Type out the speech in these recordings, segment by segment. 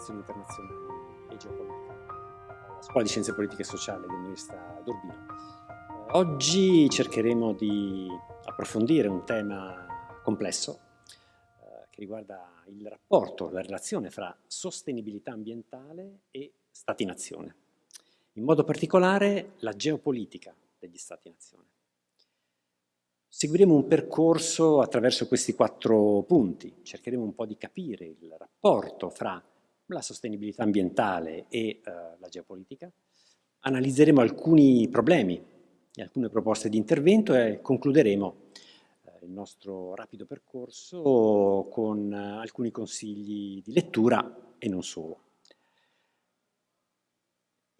Relazioni internazionali e geopolitica alla Scuola di Scienze Politiche e Sociali dell'Università d'Urbino. Eh, oggi cercheremo di approfondire un tema complesso eh, che riguarda il rapporto, la relazione fra sostenibilità ambientale e Stati-nazione. In modo particolare la geopolitica degli Stati-nazione. Seguiremo un percorso attraverso questi quattro punti, cercheremo un po' di capire il rapporto fra la sostenibilità ambientale e eh, la geopolitica, analizzeremo alcuni problemi e alcune proposte di intervento e concluderemo eh, il nostro rapido percorso con eh, alcuni consigli di lettura e non solo.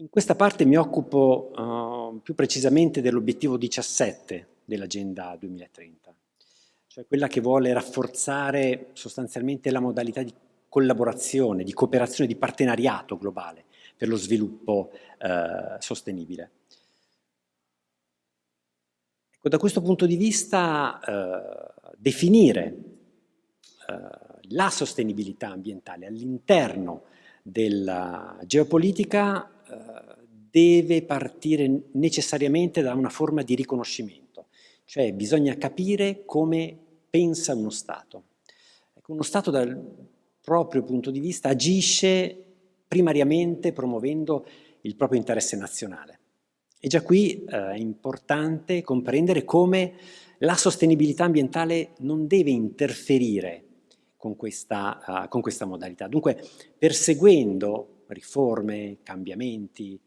In questa parte mi occupo uh, più precisamente dell'obiettivo 17 dell'Agenda 2030, cioè quella che vuole rafforzare sostanzialmente la modalità di collaborazione, di cooperazione, di partenariato globale per lo sviluppo eh, sostenibile. Ecco, da questo punto di vista eh, definire eh, la sostenibilità ambientale all'interno della geopolitica eh, deve partire necessariamente da una forma di riconoscimento cioè bisogna capire come pensa uno Stato. Ecco, uno Stato dal proprio punto di vista agisce primariamente promuovendo il proprio interesse nazionale. E già qui eh, è importante comprendere come la sostenibilità ambientale non deve interferire con questa, uh, con questa modalità. Dunque, perseguendo riforme, cambiamenti,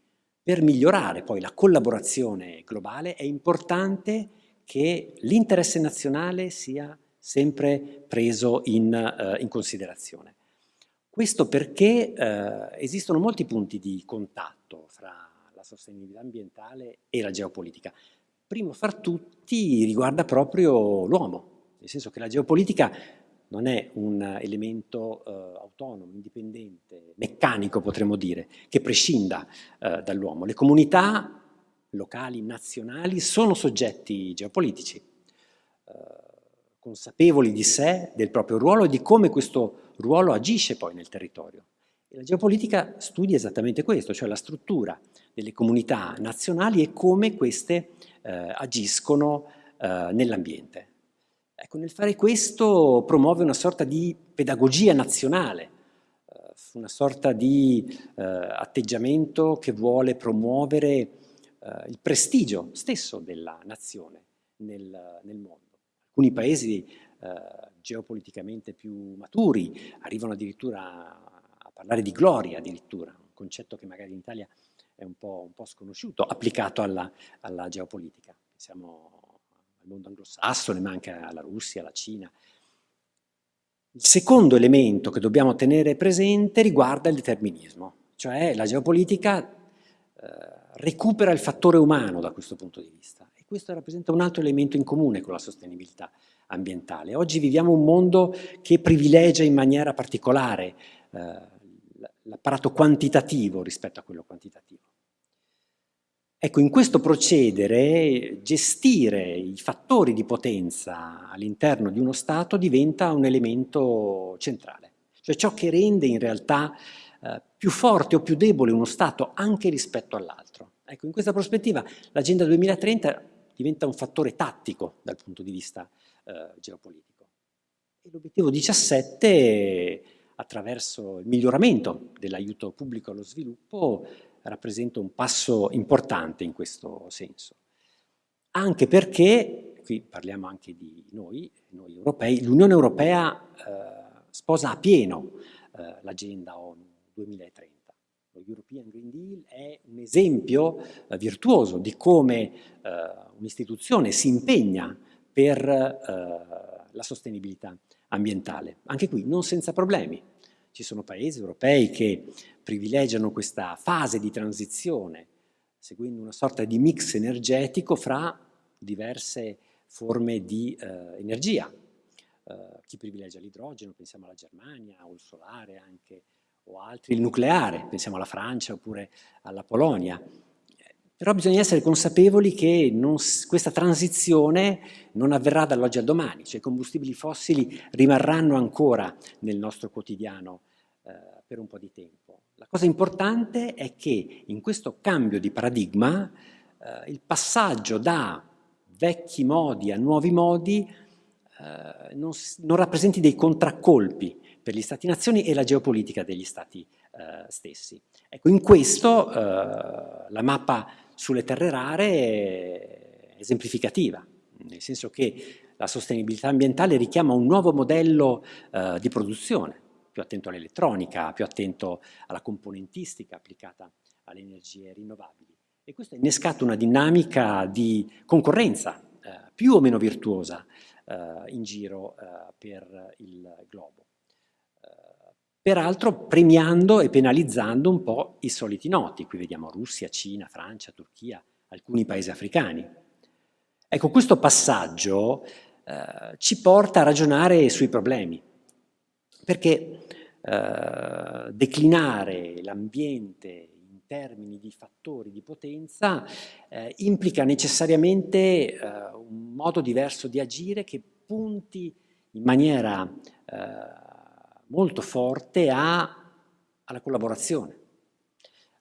per migliorare poi la collaborazione globale, è importante che l'interesse nazionale sia sempre preso in, uh, in considerazione. Questo perché uh, esistono molti punti di contatto fra la sostenibilità ambientale e la geopolitica. Primo fra tutti riguarda proprio l'uomo, nel senso che la geopolitica non è un elemento uh, autonomo, indipendente, meccanico potremmo dire, che prescinda dall'uomo. Le comunità locali, nazionali, sono soggetti geopolitici, eh, consapevoli di sé, del proprio ruolo e di come questo ruolo agisce poi nel territorio. E la geopolitica studia esattamente questo, cioè la struttura delle comunità nazionali e come queste eh, agiscono eh, nell'ambiente. Ecco, nel fare questo promuove una sorta di pedagogia nazionale, eh, una sorta di eh, atteggiamento che vuole promuovere eh, il prestigio stesso della nazione nel, nel mondo. Alcuni paesi eh, geopoliticamente più maturi arrivano addirittura a parlare di gloria addirittura, un concetto che magari in Italia è un po', un po sconosciuto, applicato alla, alla geopolitica. Pensiamo al mondo anglosassone, ma anche alla Russia, alla Cina. Il secondo elemento che dobbiamo tenere presente riguarda il determinismo, cioè la geopolitica eh, recupera il fattore umano da questo punto di vista questo rappresenta un altro elemento in comune con la sostenibilità ambientale. Oggi viviamo un mondo che privilegia in maniera particolare eh, l'apparato quantitativo rispetto a quello quantitativo. Ecco, in questo procedere gestire i fattori di potenza all'interno di uno Stato diventa un elemento centrale, cioè ciò che rende in realtà eh, più forte o più debole uno Stato anche rispetto all'altro. Ecco, in questa prospettiva l'Agenda 2030 diventa un fattore tattico dal punto di vista eh, geopolitico. L'obiettivo 17, attraverso il miglioramento dell'aiuto pubblico allo sviluppo, rappresenta un passo importante in questo senso. Anche perché, qui parliamo anche di noi, noi europei, l'Unione Europea eh, sposa a pieno eh, l'agenda ONU 2030. Lo European Green Deal è un esempio eh, virtuoso di come eh, un'istituzione si impegna per eh, la sostenibilità ambientale. Anche qui non senza problemi. Ci sono paesi europei che privilegiano questa fase di transizione seguendo una sorta di mix energetico fra diverse forme di eh, energia. Eh, chi privilegia l'idrogeno, pensiamo alla Germania, o il solare anche, o altri, il nucleare, pensiamo alla Francia oppure alla Polonia. Però bisogna essere consapevoli che non, questa transizione non avverrà dall'oggi al domani, cioè i combustibili fossili rimarranno ancora nel nostro quotidiano eh, per un po' di tempo. La cosa importante è che in questo cambio di paradigma eh, il passaggio da vecchi modi a nuovi modi eh, non, non rappresenti dei contraccolpi, per gli Stati-nazioni e la geopolitica degli Stati eh, stessi. Ecco, in questo eh, la mappa sulle terre rare è esemplificativa, nel senso che la sostenibilità ambientale richiama un nuovo modello eh, di produzione, più attento all'elettronica, più attento alla componentistica applicata alle energie rinnovabili. E questo ha innescato una dinamica di concorrenza eh, più o meno virtuosa eh, in giro eh, per il globo peraltro premiando e penalizzando un po' i soliti noti. Qui vediamo Russia, Cina, Francia, Turchia, alcuni paesi africani. Ecco, questo passaggio eh, ci porta a ragionare sui problemi, perché eh, declinare l'ambiente in termini di fattori di potenza eh, implica necessariamente eh, un modo diverso di agire che punti in maniera eh, molto forte a, alla collaborazione,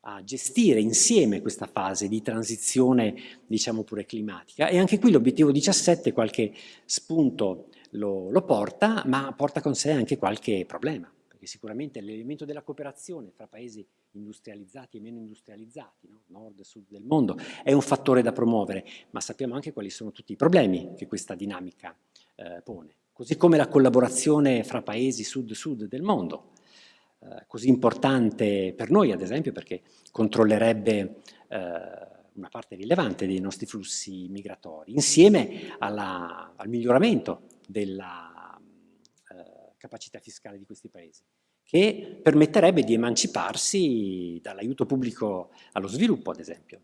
a gestire insieme questa fase di transizione, diciamo pure climatica. E anche qui l'obiettivo 17 qualche spunto lo, lo porta, ma porta con sé anche qualche problema, perché sicuramente l'elemento della cooperazione fra paesi industrializzati e meno industrializzati, no? nord e sud del mondo, è un fattore da promuovere, ma sappiamo anche quali sono tutti i problemi che questa dinamica eh, pone così come la collaborazione fra paesi sud-sud del mondo, eh, così importante per noi ad esempio perché controllerebbe eh, una parte rilevante dei nostri flussi migratori, insieme alla, al miglioramento della eh, capacità fiscale di questi paesi, che permetterebbe di emanciparsi dall'aiuto pubblico allo sviluppo, ad esempio.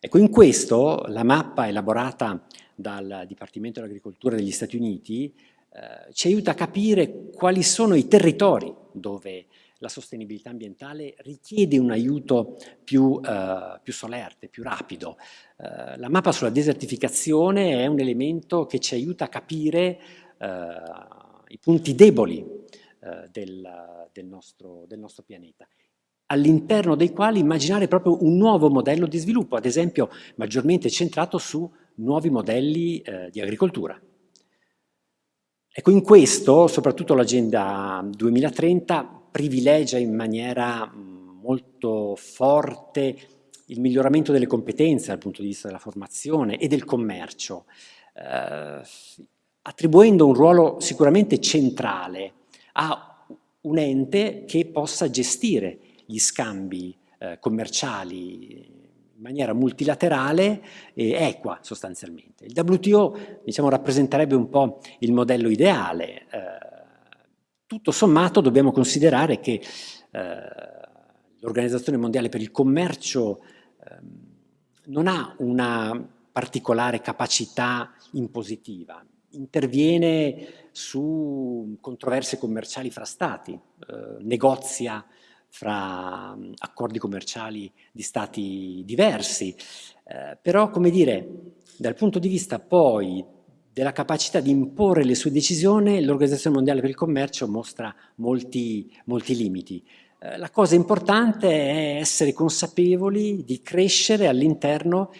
Ecco, in questo la mappa elaborata dal Dipartimento dell'Agricoltura degli Stati Uniti eh, ci aiuta a capire quali sono i territori dove la sostenibilità ambientale richiede un aiuto più, eh, più solerte, più rapido. Eh, la mappa sulla desertificazione è un elemento che ci aiuta a capire eh, i punti deboli eh, del, del, nostro, del nostro pianeta all'interno dei quali immaginare proprio un nuovo modello di sviluppo, ad esempio maggiormente centrato su nuovi modelli eh, di agricoltura. Ecco, in questo, soprattutto l'Agenda 2030 privilegia in maniera molto forte il miglioramento delle competenze dal punto di vista della formazione e del commercio, eh, attribuendo un ruolo sicuramente centrale a un ente che possa gestire gli scambi eh, commerciali maniera multilaterale e equa sostanzialmente. Il WTO diciamo, rappresenterebbe un po' il modello ideale. Eh, tutto sommato dobbiamo considerare che eh, l'Organizzazione Mondiale per il Commercio eh, non ha una particolare capacità impositiva, interviene su controversie commerciali fra stati, eh, negozia fra mm, accordi commerciali di stati diversi, eh, però come dire, dal punto di vista poi della capacità di imporre le sue decisioni, l'Organizzazione Mondiale per il Commercio mostra molti, molti limiti. eh, la cosa importante è essere consapevoli di crescere all'interno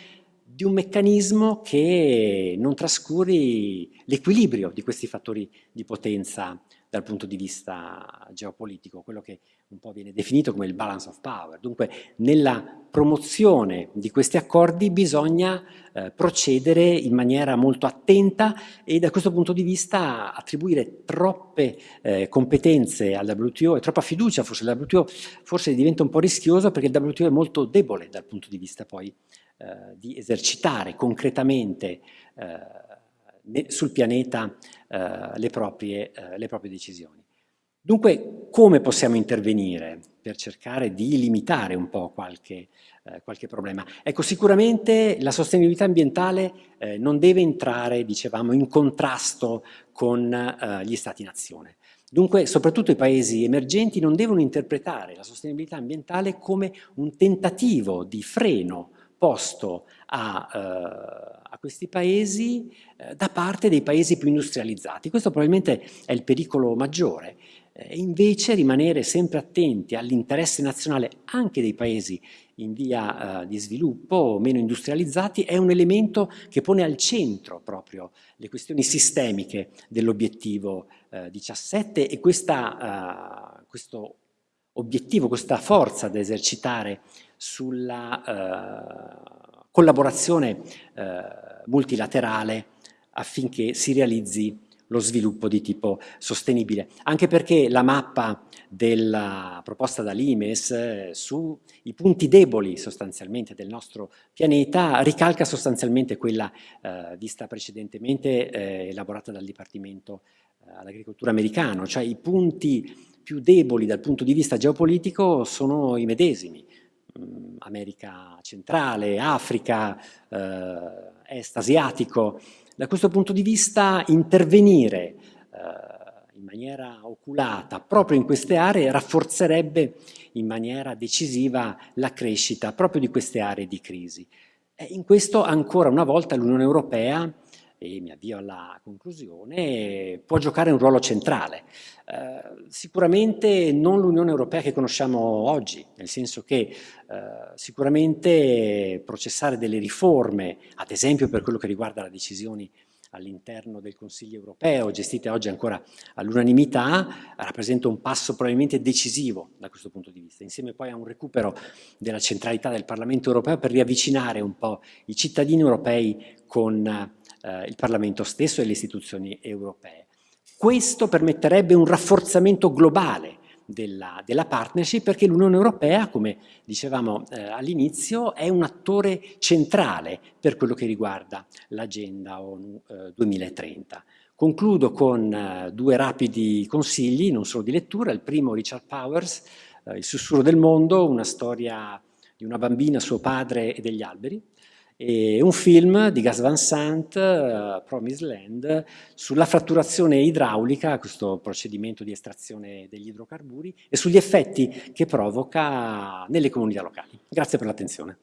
di un meccanismo che non trascuri l'equilibrio di questi fattori di potenza dal punto di vista geopolitico, quello che un po' viene definito come il balance of power. Dunque nella promozione di questi accordi bisogna eh, procedere in maniera molto attenta e da questo punto di vista attribuire troppe eh, competenze al WTO e troppa fiducia forse al WTO forse diventa un po' rischioso perché il WTO è molto debole dal punto di vista poi eh, di esercitare concretamente eh, sul pianeta le proprie, eh, le proprie decisioni. Dunque, come possiamo intervenire per cercare di limitare un po' qualche, eh, qualche problema? Ecco, sicuramente la sostenibilità ambientale eh, non deve entrare, dicevamo, in contrasto con eh, gli Stati-nazione. Dunque, soprattutto i paesi emergenti non devono interpretare la sostenibilità ambientale come un tentativo di freno posto a, eh, a questi paesi eh, da parte dei paesi più industrializzati. Questo probabilmente è il pericolo maggiore. E invece rimanere sempre attenti all'interesse nazionale anche dei paesi in via uh, di sviluppo meno industrializzati è un elemento che pone al centro proprio le questioni sistemiche dell'obiettivo uh, 17 e questa, uh, questo obiettivo, questa forza da esercitare sulla uh, collaborazione uh, multilaterale affinché si realizzi lo sviluppo di tipo sostenibile. Anche perché la mappa della proposta dall'IMES eh, sui punti deboli sostanzialmente del nostro pianeta ricalca sostanzialmente quella eh, vista precedentemente eh, elaborata dal Dipartimento eh, all'Agricoltura americano, cioè i punti più deboli dal punto di vista geopolitico sono i medesimi. America centrale, Africa, eh, est asiatico. Da questo punto di vista intervenire eh, in maniera oculata proprio in queste aree rafforzerebbe in maniera decisiva la crescita proprio di queste aree di crisi. E in questo ancora una volta l'Unione Europea e mi avvio alla conclusione, può giocare un ruolo centrale. Eh, sicuramente non l'Unione Europea che conosciamo oggi, nel senso che eh, sicuramente processare delle riforme, ad esempio per quello che riguarda le decisioni all'interno del Consiglio europeo, gestite oggi ancora all'unanimità, rappresenta un passo probabilmente decisivo da questo punto di vista, insieme poi a un recupero della centralità del Parlamento europeo per riavvicinare un po' i cittadini europei con eh, il Parlamento stesso e le istituzioni europee. Questo permetterebbe un rafforzamento globale della, della partnership perché l'Unione Europea, come dicevamo eh, all'inizio, è un attore centrale per quello che riguarda l'agenda ONU eh, 2030. Concludo con eh, due rapidi consigli, non solo di lettura. Il primo, Richard Powers, eh, Il sussurro del mondo, una storia di una bambina, suo padre e degli alberi e un film di Gas Van Sant, uh, Promised Land, sulla fratturazione idraulica, questo procedimento di estrazione degli idrocarburi, e sugli effetti che provoca nelle comunità locali. Grazie per l'attenzione.